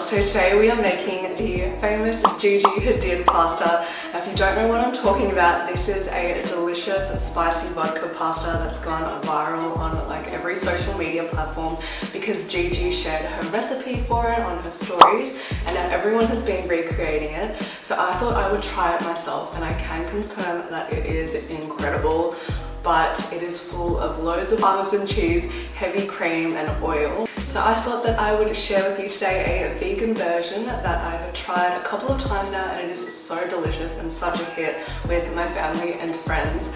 so today we are making the famous Gigi Hadid pasta. If you don't know what I'm talking about, this is a delicious spicy vodka pasta that's gone viral on like every social media platform because Gigi shared her recipe for it on her stories and now everyone has been recreating it. So I thought I would try it myself and I can confirm that it is incredible but it is full of loads of parmesan cheese, heavy cream and oil. So I thought that I would share with you today a vegan version that I've tried a couple of times now and it is so delicious and such a hit with my family and friends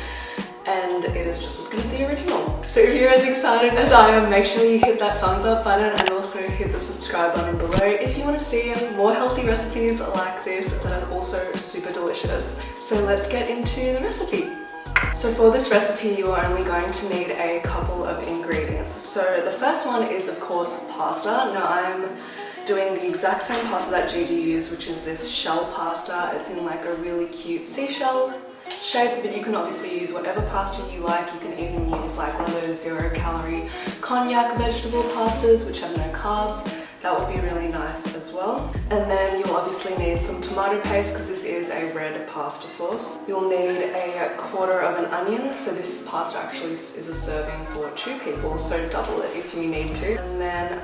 and it is just as good as the original. So if you're as excited as I am, make sure you hit that thumbs up button and also hit the subscribe button below if you want to see more healthy recipes like this that are also super delicious. So let's get into the recipe. So for this recipe, you are only going to need a couple of ingredients. So the first one is of course pasta. Now I'm doing the exact same pasta that Gigi used, which is this shell pasta. It's in like a really cute seashell shape, but you can obviously use whatever pasta you like. You can even use like one of those zero calorie konjac vegetable pastas, which have no carbs. That would be really nice as well. And then you'll obviously need some tomato paste because this is a red pasta sauce. You'll need a quarter of an onion. So this pasta actually is a serving for two people, so double it if you need to.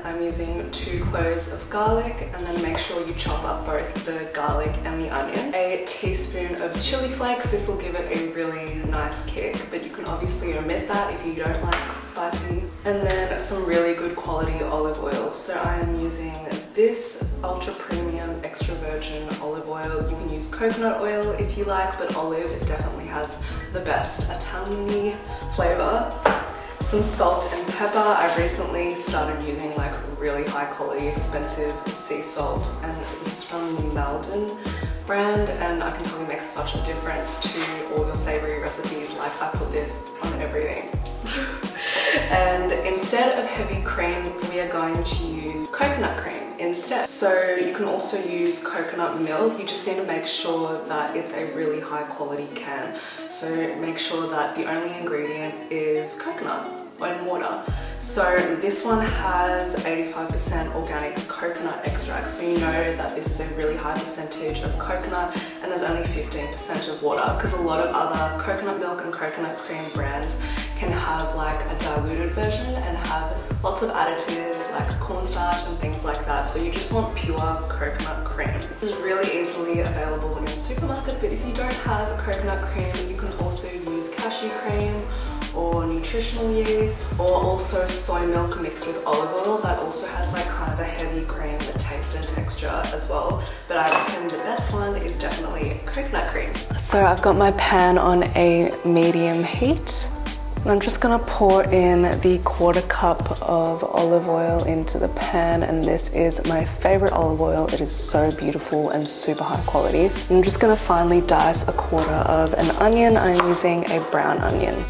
I'm using two cloves of garlic and then make sure you chop up both the garlic and the onion. A teaspoon of chili flakes. This will give it a really nice kick, but you can obviously omit that if you don't like spicy. And then some really good quality olive oil. So I am using using this ultra premium extra virgin olive oil. You can use coconut oil if you like, but olive definitely has the best Italian flavor. Some salt and pepper. I've recently started using like really high quality expensive sea salt and this is from the Maldon brand and I can tell you makes such a difference to all your savory recipes like I put this on everything. and instead of heavy cream we are going to use coconut cream instead. So you can also use coconut milk. You just need to make sure that it's a really high quality can. So make sure that the only ingredient is coconut and water. So this one has 85% organic coconut extract. So you know that this is a really high percentage of coconut and there's 15% of water because a lot of other coconut milk and coconut cream brands can have like a diluted version and have lots of additives like cornstarch and things like that. So you just want pure coconut cream. This is really easily available in supermarkets, but if you don't have coconut cream, you can also use cashew cream or nutritional yeast or also soy milk mixed with olive oil that also has like kind of a heavy cream taste and texture as well but I reckon the best one is definitely coconut cream. So I've got my pan on a medium heat and I'm just gonna pour in the quarter cup of olive oil into the pan and this is my favorite olive oil. It is so beautiful and super high quality. I'm just gonna finely dice a quarter of an onion. I'm using a brown onion.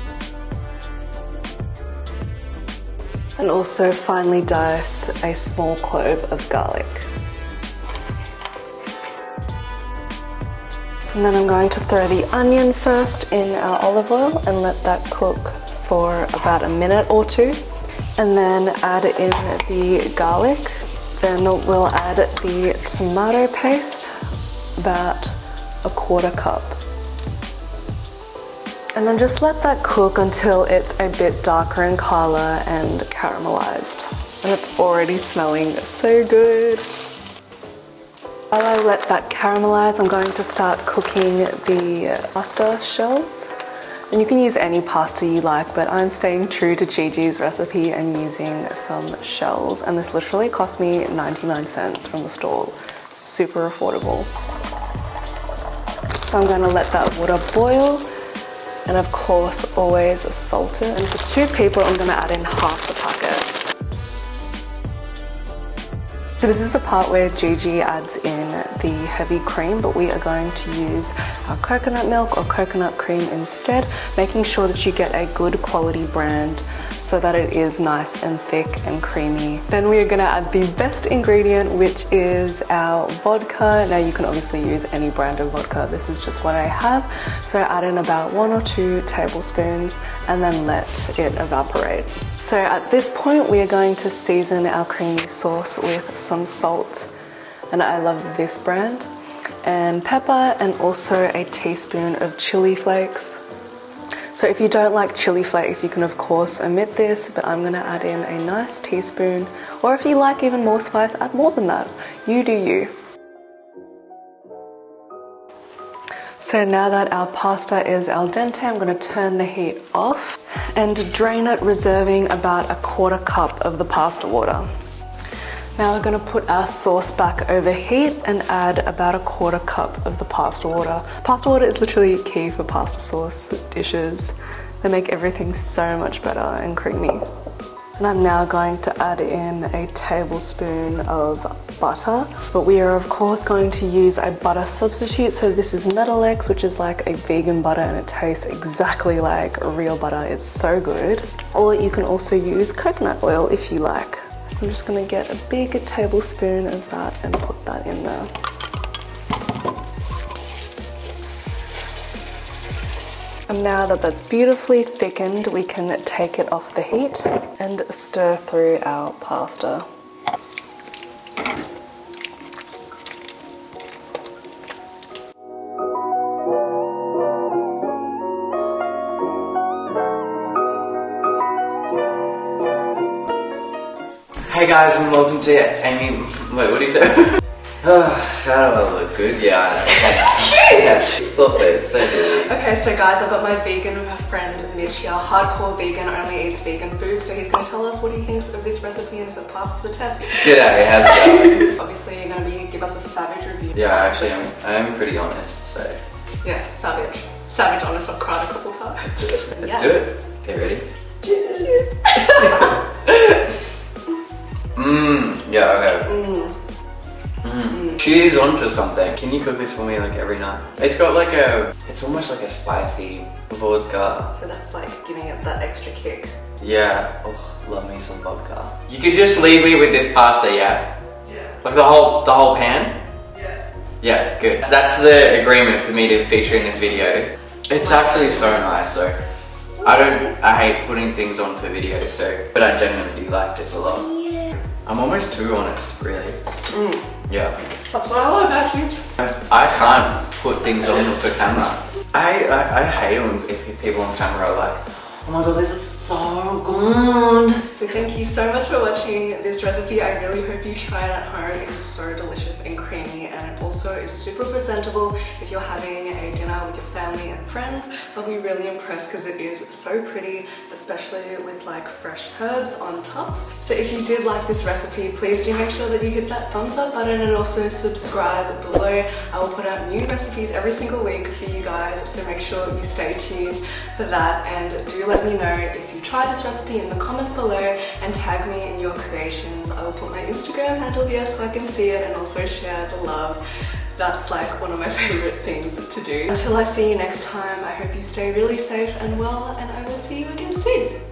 and also finely dice a small clove of garlic. And then I'm going to throw the onion first in our olive oil and let that cook for about a minute or two. And then add in the garlic. Then we'll add the tomato paste, about a quarter cup. And then just let that cook until it's a bit darker in color and caramelized. And it's already smelling so good. While I let that caramelize, I'm going to start cooking the pasta shells. And you can use any pasta you like, but I'm staying true to Gigi's recipe and using some shells. And this literally cost me 99 cents from the store. Super affordable. So I'm going to let that water boil and of course always salt it. And for two people I'm gonna add in half the packet. So this is the part where Gigi adds in the heavy cream, but we are going to use our coconut milk or coconut cream instead, making sure that you get a good quality brand so that it is nice and thick and creamy. Then we are gonna add the best ingredient, which is our vodka. Now you can obviously use any brand of vodka. This is just what I have. So I add in about one or two tablespoons and then let it evaporate. So at this point, we are going to season our creamy sauce with some salt and I love this brand. And pepper and also a teaspoon of chili flakes. So if you don't like chili flakes, you can of course omit this, but I'm gonna add in a nice teaspoon, or if you like even more spice, add more than that. You do you. So now that our pasta is al dente, I'm gonna turn the heat off and drain it, reserving about a quarter cup of the pasta water. Now we're gonna put our sauce back over heat and add about a quarter cup of the pasta water. Pasta water is literally key for pasta sauce dishes. They make everything so much better and creamy. And I'm now going to add in a tablespoon of butter, but we are of course going to use a butter substitute. So this is Nuttelex, which is like a vegan butter and it tastes exactly like real butter. It's so good. Or you can also use coconut oil if you like. I'm just gonna get a big tablespoon of that and put that in there. And now that that's beautifully thickened, we can take it off the heat and stir through our pasta. Guys, and welcome to Amy. Wait, what do you say? oh, how do I look good? Yeah, I know. Thanks. Stop it. So. Okay, so guys, I've got my vegan friend Mitch here. Hardcore vegan, only eats vegan food. So he's going to tell us what he thinks of this recipe and if it passes the test. G'day, how's it going? Obviously, you're going to be give us a savage review. Yeah, actually, I'm, I'm pretty honest, so. Yes, savage. Savage honest. I've cried a couple times. Let's Yes. do it. Okay, ready? Yeah, okay. Mmm. She's onto something. Can you cook this for me like every night? It's got like a, it's almost like a spicy vodka. So that's like giving it that extra kick. Yeah, oh, love me some vodka. You could just leave me with this pasta, yeah? Yeah. Like the whole, the whole pan? Yeah. Yeah, good. That's the agreement for me to feature in this video. It's actually so nice, so I don't, I hate putting things on for videos, so, but I genuinely do like this a lot. I'm almost too honest, really. Mm. Yeah. That's what I love about you. I can't put things on for camera. I, I, I hate when people on camera are like, oh my god, this is so good. So thank you so much for watching this recipe. I really hope you try it at home. It is so delicious and creamy and it also is super presentable if you're having a dinner with your family and friends. I'll be really impressed because it is so pretty, especially with like fresh herbs on top. So if you did like this recipe, please do make sure that you hit that thumbs up button and also subscribe below. I will put out new recipes every single week for you guys, so make sure you stay tuned for that and do let me know if you try this recipe in the comments below and tag me in your creations. I will put my Instagram handle here so I can see it and also share the love. That's like one of my favorite things to do. Until I see you next time, I hope you stay really safe and well and I will see you again soon.